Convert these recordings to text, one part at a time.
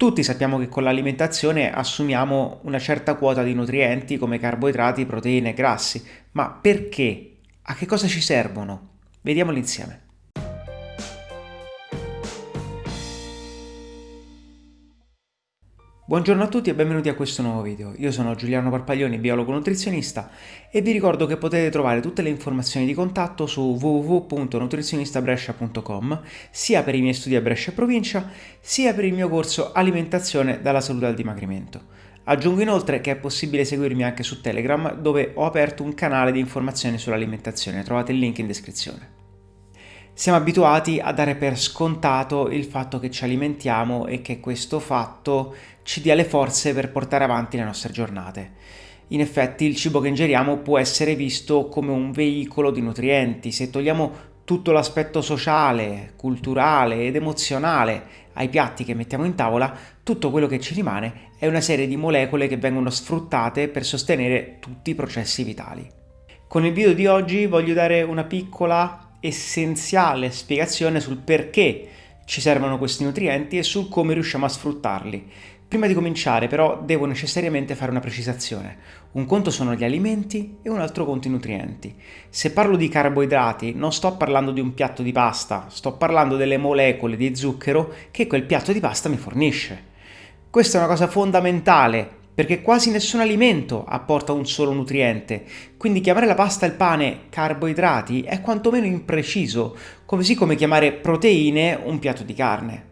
Tutti sappiamo che con l'alimentazione assumiamo una certa quota di nutrienti come carboidrati, proteine e grassi, ma perché? A che cosa ci servono? Vediamoli insieme. Buongiorno a tutti e benvenuti a questo nuovo video. Io sono Giuliano Parpaglioni, biologo nutrizionista e vi ricordo che potete trovare tutte le informazioni di contatto su www.nutrizionistabrescia.com sia per i miei studi a Brescia e provincia sia per il mio corso Alimentazione dalla salute al dimagrimento. Aggiungo inoltre che è possibile seguirmi anche su Telegram dove ho aperto un canale di informazioni sull'alimentazione, trovate il link in descrizione. Siamo abituati a dare per scontato il fatto che ci alimentiamo e che questo fatto ci dia le forze per portare avanti le nostre giornate. In effetti il cibo che ingeriamo può essere visto come un veicolo di nutrienti. Se togliamo tutto l'aspetto sociale, culturale ed emozionale ai piatti che mettiamo in tavola, tutto quello che ci rimane è una serie di molecole che vengono sfruttate per sostenere tutti i processi vitali. Con il video di oggi voglio dare una piccola essenziale spiegazione sul perché ci servono questi nutrienti e sul come riusciamo a sfruttarli. Prima di cominciare però devo necessariamente fare una precisazione. Un conto sono gli alimenti e un altro conto i nutrienti. Se parlo di carboidrati non sto parlando di un piatto di pasta, sto parlando delle molecole di zucchero che quel piatto di pasta mi fornisce. Questa è una cosa fondamentale perché quasi nessun alimento apporta un solo nutriente, quindi chiamare la pasta e il pane carboidrati è quantomeno impreciso, così come chiamare proteine un piatto di carne.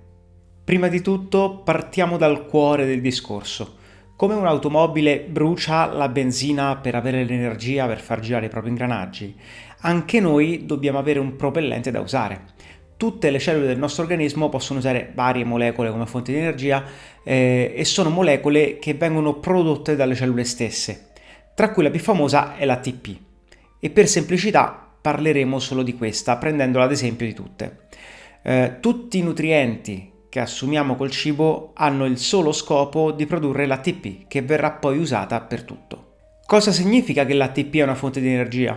Prima di tutto partiamo dal cuore del discorso. Come un'automobile brucia la benzina per avere l'energia per far girare i propri ingranaggi, anche noi dobbiamo avere un propellente da usare tutte le cellule del nostro organismo possono usare varie molecole come fonte di energia eh, e sono molecole che vengono prodotte dalle cellule stesse, tra cui la più famosa è l'ATP. E per semplicità parleremo solo di questa, prendendola ad esempio di tutte. Eh, tutti i nutrienti che assumiamo col cibo hanno il solo scopo di produrre l'ATP, che verrà poi usata per tutto. Cosa significa che l'ATP è una fonte di energia?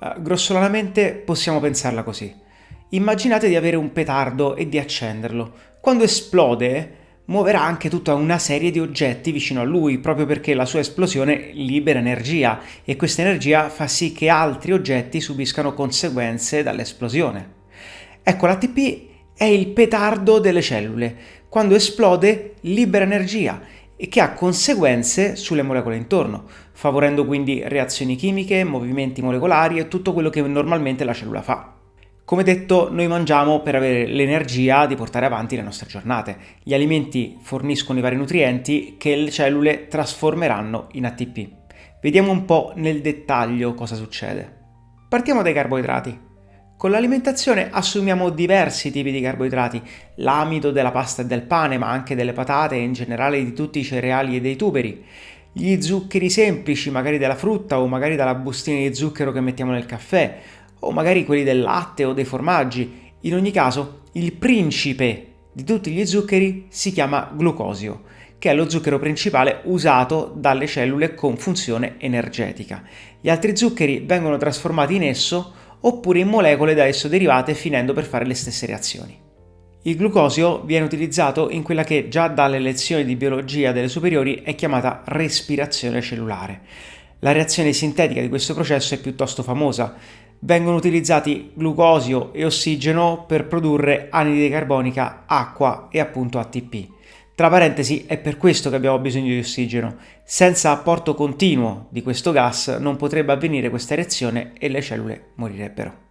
Eh, grossolanamente possiamo pensarla così. Immaginate di avere un petardo e di accenderlo. Quando esplode, muoverà anche tutta una serie di oggetti vicino a lui, proprio perché la sua esplosione libera energia e questa energia fa sì che altri oggetti subiscano conseguenze dall'esplosione. Ecco, l'ATP è il petardo delle cellule. Quando esplode, libera energia e che ha conseguenze sulle molecole intorno, favorendo quindi reazioni chimiche, movimenti molecolari e tutto quello che normalmente la cellula fa. Come detto, noi mangiamo per avere l'energia di portare avanti le nostre giornate. Gli alimenti forniscono i vari nutrienti che le cellule trasformeranno in ATP. Vediamo un po' nel dettaglio cosa succede. Partiamo dai carboidrati. Con l'alimentazione assumiamo diversi tipi di carboidrati, l'amido della pasta e del pane, ma anche delle patate e in generale di tutti i cereali e dei tuberi, gli zuccheri semplici, magari della frutta o magari dalla bustina di zucchero che mettiamo nel caffè, o magari quelli del latte o dei formaggi. In ogni caso, il principe di tutti gli zuccheri si chiama glucosio, che è lo zucchero principale usato dalle cellule con funzione energetica. Gli altri zuccheri vengono trasformati in esso oppure in molecole da esso derivate finendo per fare le stesse reazioni. Il glucosio viene utilizzato in quella che già dalle lezioni di biologia delle superiori è chiamata respirazione cellulare. La reazione sintetica di questo processo è piuttosto famosa, vengono utilizzati glucosio e ossigeno per produrre anidride carbonica, acqua e appunto ATP. Tra parentesi, è per questo che abbiamo bisogno di ossigeno. Senza apporto continuo di questo gas non potrebbe avvenire questa reazione e le cellule morirebbero.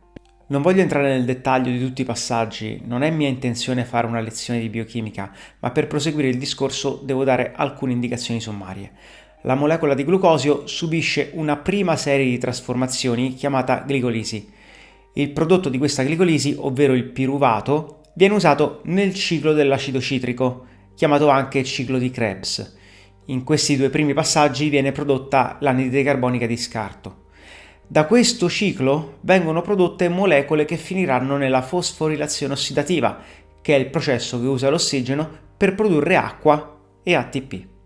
Non voglio entrare nel dettaglio di tutti i passaggi, non è mia intenzione fare una lezione di biochimica, ma per proseguire il discorso devo dare alcune indicazioni sommarie la molecola di glucosio subisce una prima serie di trasformazioni chiamata glicolisi. Il prodotto di questa glicolisi, ovvero il piruvato, viene usato nel ciclo dell'acido citrico, chiamato anche ciclo di Krebs. In questi due primi passaggi viene prodotta l'anidride carbonica di scarto. Da questo ciclo vengono prodotte molecole che finiranno nella fosforilazione ossidativa, che è il processo che usa l'ossigeno per produrre acqua e ATP.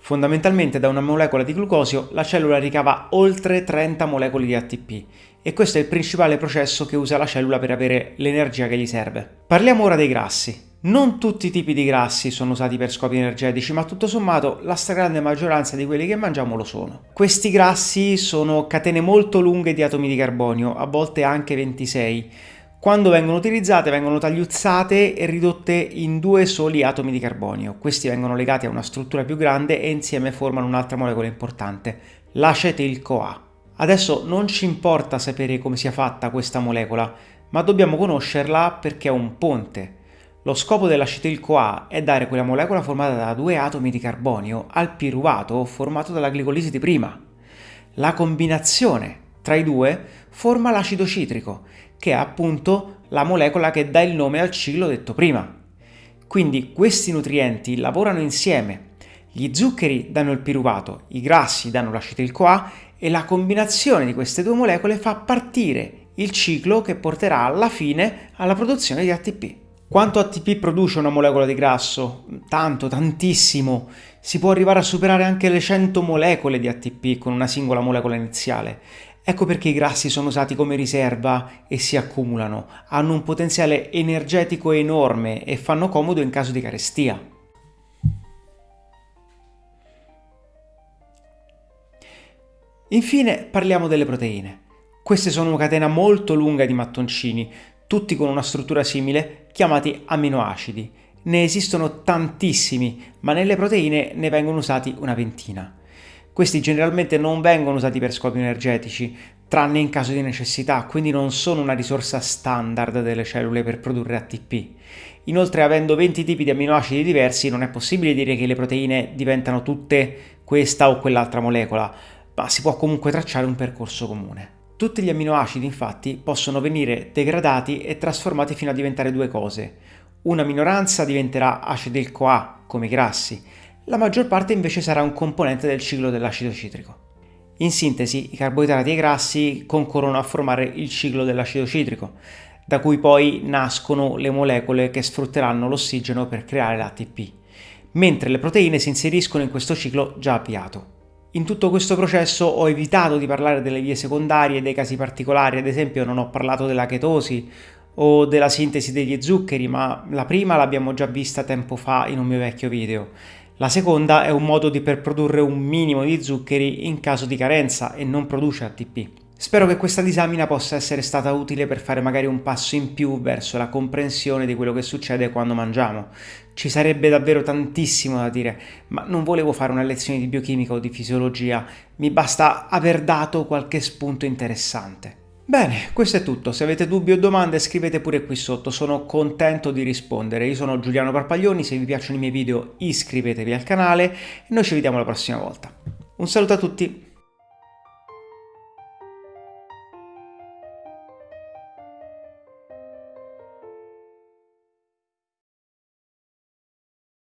Fondamentalmente da una molecola di glucosio la cellula ricava oltre 30 molecole di ATP e questo è il principale processo che usa la cellula per avere l'energia che gli serve. Parliamo ora dei grassi. Non tutti i tipi di grassi sono usati per scopi energetici, ma tutto sommato la stragrande maggioranza di quelli che mangiamo lo sono. Questi grassi sono catene molto lunghe di atomi di carbonio, a volte anche 26. Quando vengono utilizzate vengono tagliuzzate e ridotte in due soli atomi di carbonio. Questi vengono legati a una struttura più grande e insieme formano un'altra molecola importante, l'acetil-CoA. Adesso non ci importa sapere come sia fatta questa molecola, ma dobbiamo conoscerla perché è un ponte lo scopo dell'acetil-CoA è dare quella molecola formata da due atomi di carbonio al piruvato formato dalla glicolisi di prima. La combinazione tra i due forma l'acido citrico, che è appunto la molecola che dà il nome al ciclo detto prima. Quindi questi nutrienti lavorano insieme. Gli zuccheri danno il piruvato, i grassi danno l'acetil-CoA e la combinazione di queste due molecole fa partire il ciclo che porterà alla fine alla produzione di ATP. Quanto ATP produce una molecola di grasso? Tanto, tantissimo. Si può arrivare a superare anche le 100 molecole di ATP con una singola molecola iniziale. Ecco perché i grassi sono usati come riserva e si accumulano. Hanno un potenziale energetico enorme e fanno comodo in caso di carestia. Infine parliamo delle proteine. Queste sono una catena molto lunga di mattoncini, tutti con una struttura simile, chiamati aminoacidi. Ne esistono tantissimi, ma nelle proteine ne vengono usati una ventina. Questi generalmente non vengono usati per scopi energetici, tranne in caso di necessità, quindi non sono una risorsa standard delle cellule per produrre ATP. Inoltre, avendo 20 tipi di aminoacidi diversi, non è possibile dire che le proteine diventano tutte questa o quell'altra molecola, ma si può comunque tracciare un percorso comune. Tutti gli amminoacidi infatti possono venire degradati e trasformati fino a diventare due cose. Una minoranza diventerà acetil-CoA, come i grassi, la maggior parte invece sarà un componente del ciclo dell'acido citrico. In sintesi, i carboidrati e i grassi concorrono a formare il ciclo dell'acido citrico, da cui poi nascono le molecole che sfrutteranno l'ossigeno per creare l'ATP, mentre le proteine si inseriscono in questo ciclo già avviato. In tutto questo processo ho evitato di parlare delle vie secondarie e dei casi particolari, ad esempio non ho parlato della chetosi o della sintesi degli zuccheri, ma la prima l'abbiamo già vista tempo fa in un mio vecchio video. La seconda è un modo di per produrre un minimo di zuccheri in caso di carenza e non produce ATP. Spero che questa disamina possa essere stata utile per fare magari un passo in più verso la comprensione di quello che succede quando mangiamo. Ci sarebbe davvero tantissimo da dire, ma non volevo fare una lezione di biochimica o di fisiologia, mi basta aver dato qualche spunto interessante. Bene, questo è tutto. Se avete dubbi o domande scrivete pure qui sotto, sono contento di rispondere. Io sono Giuliano Parpaglioni, se vi piacciono i miei video iscrivetevi al canale e noi ci vediamo la prossima volta. Un saluto a tutti!